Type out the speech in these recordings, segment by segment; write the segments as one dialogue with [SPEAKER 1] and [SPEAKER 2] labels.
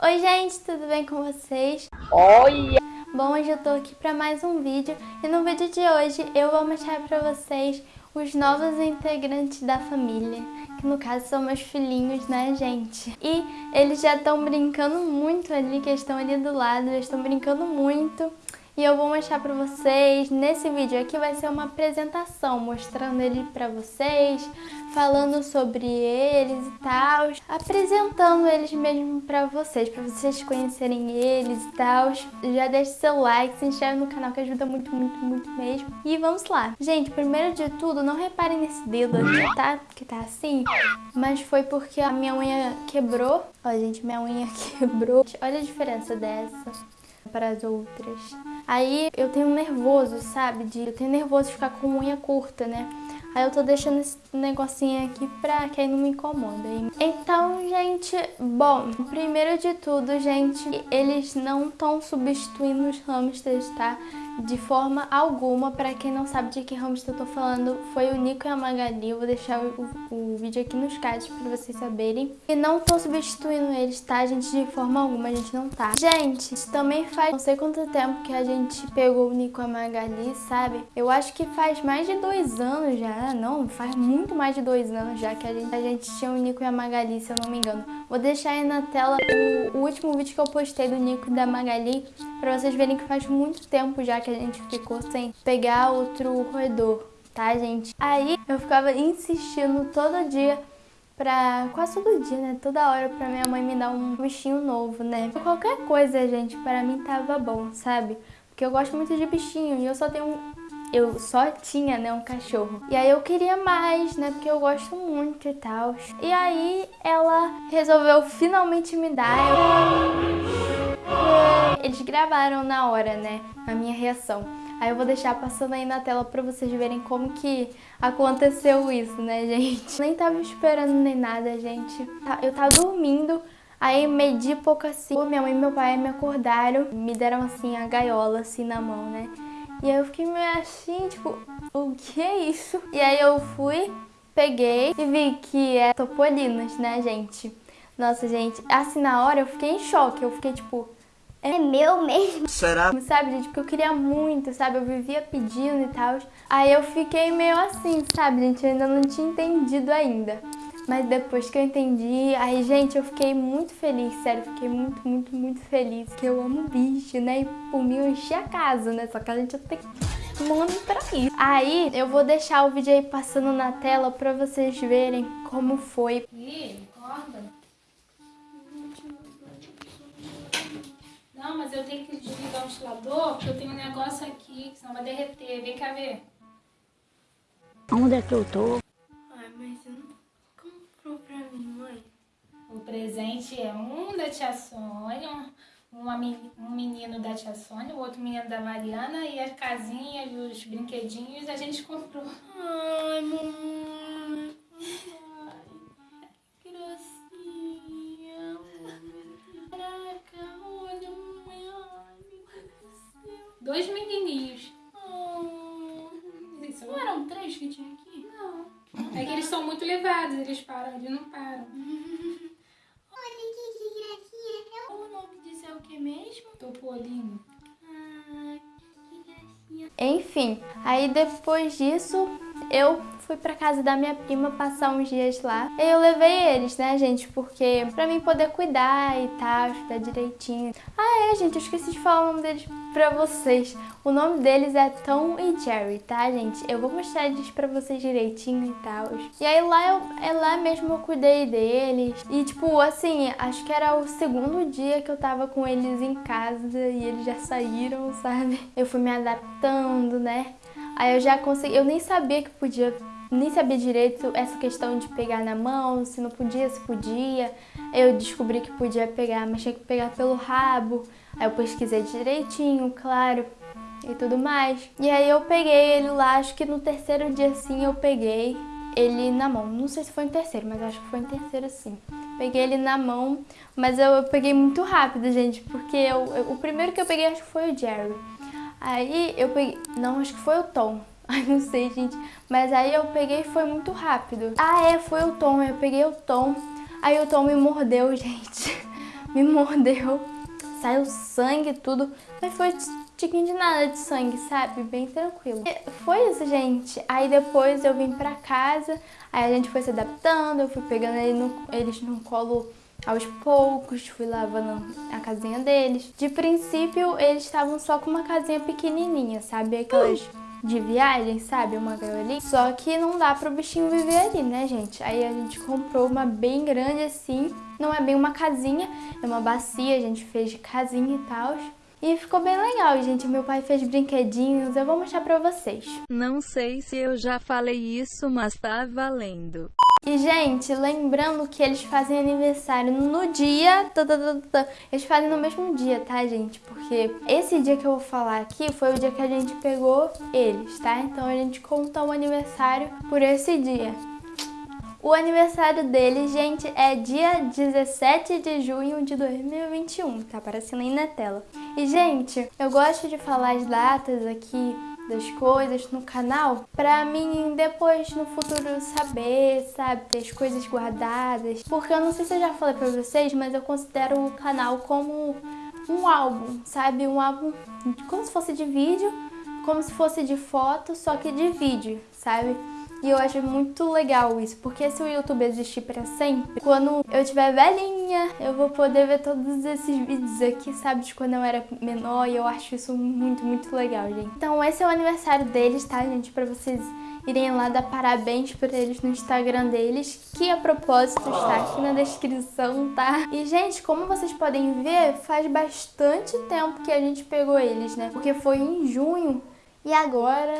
[SPEAKER 1] Oi gente, tudo bem com vocês?
[SPEAKER 2] Olha!
[SPEAKER 1] Bom, hoje eu tô aqui para mais um vídeo e no vídeo de hoje eu vou mostrar para vocês os novos integrantes da família, que no caso são meus filhinhos, né gente? E eles já estão brincando muito ali, que estão ali do lado, eles estão brincando muito e eu vou mostrar pra vocês, nesse vídeo aqui vai ser uma apresentação, mostrando ele pra vocês, falando sobre eles e tal, apresentando eles mesmo pra vocês, pra vocês conhecerem eles e tal. Já deixe seu like, se inscreve no canal que ajuda muito, muito, muito mesmo. E vamos lá. Gente, primeiro de tudo, não reparem nesse dedo aqui, tá? Que tá assim, mas foi porque a minha unha quebrou. Ó, gente, minha unha quebrou. Olha a diferença dessa para as outras. Aí eu tenho nervoso, sabe? De, eu tenho nervoso de ficar com unha curta, né? Aí eu tô deixando esse negocinho aqui pra que aí não me incomoda. Então, gente, bom, primeiro de tudo, gente, eles não estão substituindo os hamsters, tá? De forma alguma. Para quem não sabe de que hamster eu tô falando, foi o Nico e a Magali. Eu vou deixar o, o vídeo aqui nos cards para vocês saberem. E não tô substituindo eles, tá, gente? De forma alguma, a gente não tá. Gente, também faz não sei quanto tempo que a gente pegou o Nico e a Magali, sabe? Eu acho que faz mais de dois anos já. Não, faz muito mais de dois anos já que a gente, a gente tinha o Nico e a Magali, se eu não me engano. Vou deixar aí na tela o, o último vídeo que eu postei do Nico e da Magali pra vocês verem que faz muito tempo já que a gente ficou sem pegar outro roedor, tá, gente? Aí eu ficava insistindo todo dia pra... quase todo dia, né? Toda hora pra minha mãe me dar um bichinho novo, né? Qualquer coisa, gente, pra mim tava bom, sabe? Porque eu gosto muito de bichinho e eu só tenho um... Eu só tinha, né, um cachorro. E aí eu queria mais, né, porque eu gosto muito e tal. E aí ela resolveu finalmente me dar. Eu... Eles gravaram na hora, né, a minha reação. Aí eu vou deixar passando aí na tela pra vocês verem como que aconteceu isso, né, gente? Nem tava esperando nem nada, gente. Tá, eu tava dormindo, aí medi pouco assim. Minha mãe e meu pai me acordaram, me deram assim a gaiola assim na mão, né? E aí eu fiquei meio assim, tipo, o que é isso? E aí eu fui, peguei e vi que é topolinos, né, gente? Nossa, gente, assim na hora eu fiquei em choque, eu fiquei tipo, é meu mesmo.
[SPEAKER 2] Será?
[SPEAKER 1] Sabe, gente, porque eu queria muito, sabe? Eu vivia pedindo e tal. Aí eu fiquei meio assim, sabe, gente? Eu ainda não tinha entendido ainda. Mas depois que eu entendi, aí, gente, eu fiquei muito feliz, sério, fiquei muito, muito, muito feliz. Que eu amo bicho, né? E por mim eu enchi a casa, né? Só que a gente tem que mano pra isso. Aí eu vou deixar o vídeo aí passando na tela pra vocês verem como foi.
[SPEAKER 3] Ih, acorda. Eu tenho que desligar o ventilador, porque eu tenho um negócio aqui, que senão vai derreter. Vem cá ver.
[SPEAKER 2] Onde é que eu tô?
[SPEAKER 1] Ai, mas você não comprou pra mim, mãe?
[SPEAKER 3] O presente é um da tia Sônia, um, uma, um menino da tia Sônia, o outro menino da Mariana e a casinha e os brinquedinhos a gente comprou.
[SPEAKER 1] Ai, mamãe. Enfim, aí depois disso eu fui pra casa da minha prima passar uns dias lá. E eu levei eles, né, gente? Porque pra mim poder cuidar e tal, estudar direitinho. Ah, é, gente, eu esqueci de falar o nome deles pra vocês. O nome deles é Tom e Jerry, tá, gente? Eu vou mostrar eles pra vocês direitinho e tal. E aí lá, eu, é lá mesmo eu cuidei deles. E tipo, assim, acho que era o segundo dia que eu tava com eles em casa e eles já saíram, sabe? Eu fui me adaptando, né? Aí eu já consegui, eu nem sabia que podia, nem sabia direito essa questão de pegar na mão, se não podia, se podia. Eu descobri que podia pegar, mas tinha que pegar pelo rabo. Aí eu pesquisei direitinho, claro, e tudo mais. E aí eu peguei ele lá, acho que no terceiro dia sim eu peguei ele na mão. Não sei se foi no terceiro, mas acho que foi no terceiro sim. Peguei ele na mão, mas eu, eu peguei muito rápido, gente, porque eu, eu, o primeiro que eu peguei acho que foi o Jerry. Aí eu peguei... Não, acho que foi o Tom. Ai, não sei, gente. Mas aí eu peguei e foi muito rápido. Ah, é, foi o Tom. Eu peguei o Tom. Aí o Tom me mordeu, gente. me mordeu, saiu sangue tudo, mas foi tiquinho de nada de sangue, sabe? Bem tranquilo. E foi isso, gente. Aí depois eu vim pra casa, aí a gente foi se adaptando, eu fui pegando ele no, eles no colo aos poucos, fui lavando a casinha deles. De princípio, eles estavam só com uma casinha pequenininha, sabe? Aquelas de viagem, sabe? Uma gaiolinha. Só que não dá pro bichinho viver ali, né, gente? Aí a gente comprou uma bem grande assim. Não é bem uma casinha, é uma bacia, a gente fez de casinha e tal. E ficou bem legal, gente. Meu pai fez brinquedinhos, eu vou mostrar pra vocês.
[SPEAKER 4] Não sei se eu já falei isso, mas tá valendo.
[SPEAKER 1] E, gente, lembrando que eles fazem aniversário no dia... Eles fazem no mesmo dia, tá, gente? Porque esse dia que eu vou falar aqui foi o dia que a gente pegou eles, tá? Então a gente conta o aniversário por esse dia. O aniversário dele, gente, é dia 17 de junho de 2021, tá aparecendo aí na tela. E, gente, eu gosto de falar as datas aqui das coisas no canal pra mim depois no futuro saber, sabe, ter as coisas guardadas. Porque eu não sei se eu já falei pra vocês, mas eu considero o canal como um álbum, sabe? Um álbum como se fosse de vídeo, como se fosse de foto, só que de vídeo, sabe? E eu acho muito legal isso, porque se o YouTube existir para sempre, quando eu tiver velhinha, eu vou poder ver todos esses vídeos aqui, sabe, de quando eu era menor, e eu acho isso muito, muito legal, gente. Então esse é o aniversário deles, tá, gente, para vocês irem lá dar parabéns para eles no Instagram deles, que a propósito está aqui na descrição, tá? E, gente, como vocês podem ver, faz bastante tempo que a gente pegou eles, né? Porque foi em junho e agora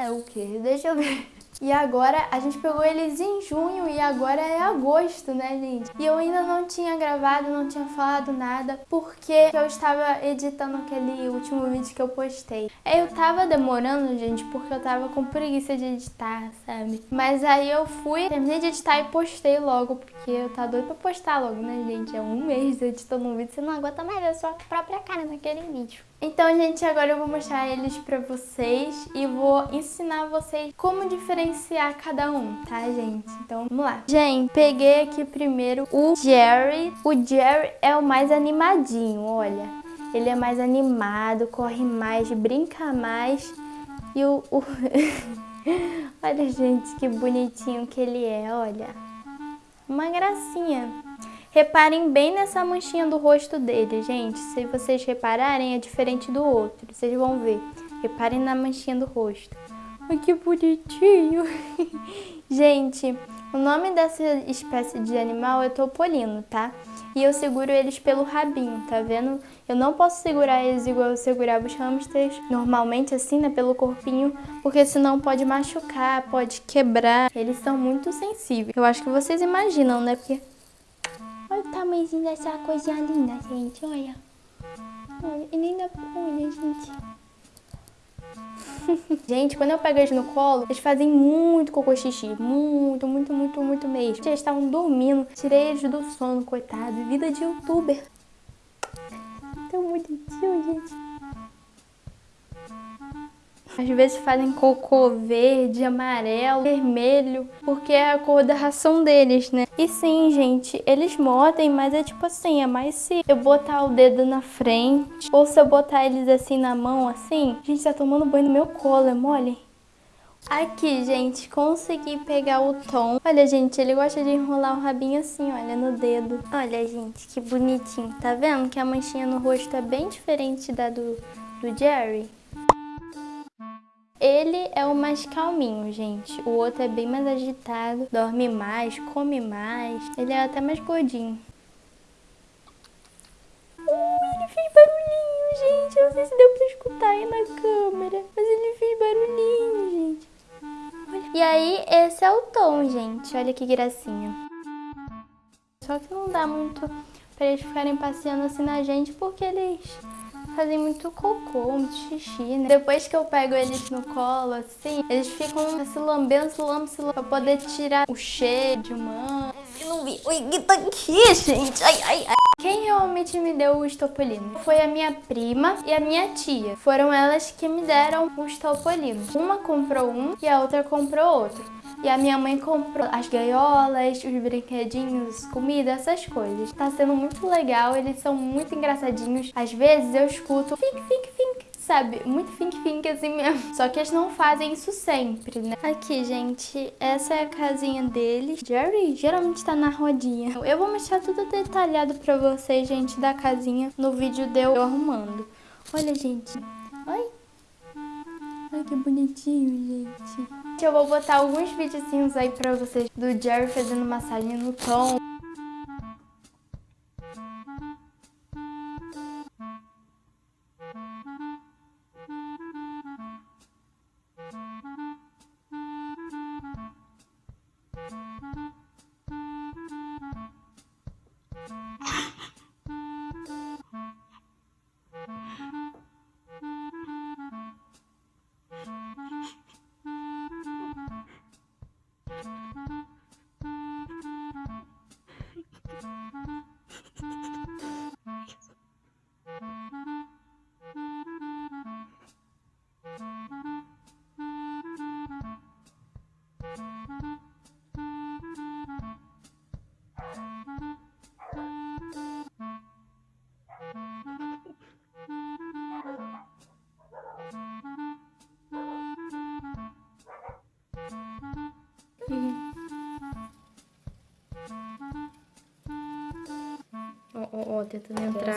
[SPEAKER 1] é o que? Deixa eu ver. E agora a gente pegou eles em junho e agora é agosto, né, gente? E eu ainda não tinha gravado, não tinha falado nada, porque eu estava editando aquele último vídeo que eu postei. Eu tava demorando, gente, porque eu tava com preguiça de editar, sabe? Mas aí eu fui, terminei de editar e postei logo, porque eu tava doido pra postar logo, né, gente? É um mês editando um vídeo, você não aguenta mais ver a sua própria cara naquele vídeo. Então, gente, agora eu vou mostrar eles pra vocês e vou ensinar vocês como diferenciar cada um, tá, gente? Então, vamos lá. Gente, peguei aqui primeiro o Jerry. O Jerry é o mais animadinho, olha. Ele é mais animado, corre mais, brinca mais. E o... o... olha, gente, que bonitinho que ele é, olha. Uma gracinha. Reparem bem nessa manchinha do rosto dele, gente. Se vocês repararem, é diferente do outro. Vocês vão ver. Reparem na manchinha do rosto. Ai, que bonitinho. gente, o nome dessa espécie de animal é topolino, tá? E eu seguro eles pelo rabinho, tá vendo? Eu não posso segurar eles igual eu segurava os hamsters, normalmente assim, né, pelo corpinho, porque senão pode machucar, pode quebrar. Eles são muito sensíveis. Eu acho que vocês imaginam, né? Porque o tamanhozinho dessa coisinha linda, gente. Olha. Olha, e nem dá Olha, gente. gente, quando eu pego eles no colo, eles fazem muito cocô xixi. Muito, muito, muito, muito mesmo. Eles estavam dormindo. Tirei eles do sono, coitado. Vida de youtuber. Tão bonitinho, gente. Às vezes fazem cocô verde, amarelo, vermelho, porque é a cor da ração deles, né? E sim, gente, eles mordem, mas é tipo assim, é mais se eu botar o dedo na frente, ou se eu botar eles assim na mão, assim. Gente, tá tomando banho no meu colo, é mole? Aqui, gente, consegui pegar o tom. Olha, gente, ele gosta de enrolar o rabinho assim, olha, no dedo. Olha, gente, que bonitinho. Tá vendo que a manchinha no rosto é bem diferente da do, do Jerry? Ele é o mais calminho, gente. O outro é bem mais agitado, dorme mais, come mais. Ele é até mais gordinho. Uh, ele fez barulhinho, gente. Eu não sei se deu pra escutar aí na câmera. Mas ele fez barulhinho, gente. E aí, esse é o tom, gente. Olha que gracinha. Só que não dá muito pra eles ficarem passeando assim na gente, porque eles fazem muito cocô, muito xixi, né? Depois que eu pego eles no colo, assim, eles ficam se lambendo, se lambendo, se lambendo, pra poder tirar o cheiro de humano. Eu não vi. Oi, que tá aqui, gente? Ai, ai, ai. Quem realmente me deu o estopolino? Foi a minha prima e a minha tia. Foram elas que me deram o estopolino. Uma comprou um e a outra comprou outro. E a minha mãe comprou as gaiolas, os brinquedinhos, comida, essas coisas. Tá sendo muito legal, eles são muito engraçadinhos. Às vezes eu escuto fink, fink, fink, sabe? Muito fink, fink assim mesmo. Só que eles não fazem isso sempre, né? Aqui, gente, essa é a casinha deles. Jerry geralmente tá na rodinha. Eu vou mostrar tudo detalhado pra vocês, gente, da casinha no vídeo de eu arrumando. Olha, gente. Ai. Ai, que bonitinho, gente. Eu vou botar alguns videozinhos aí pra vocês do Jerry fazendo massagem no tom. Ó, tentando entrar.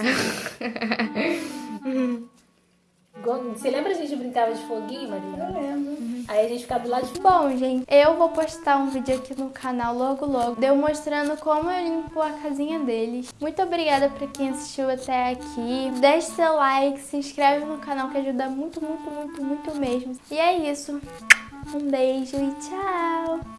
[SPEAKER 3] Você lembra a gente brincava de foguinho, Maria? Eu lembro. Aí a gente ficava do lado de
[SPEAKER 1] Bom, gente, eu vou postar um vídeo aqui no canal logo logo, deu mostrando como eu limpo a casinha deles. Muito obrigada pra quem assistiu até aqui. Deixe seu like, se inscreve no canal que ajuda muito, muito, muito, muito mesmo. E é isso. Um beijo e tchau!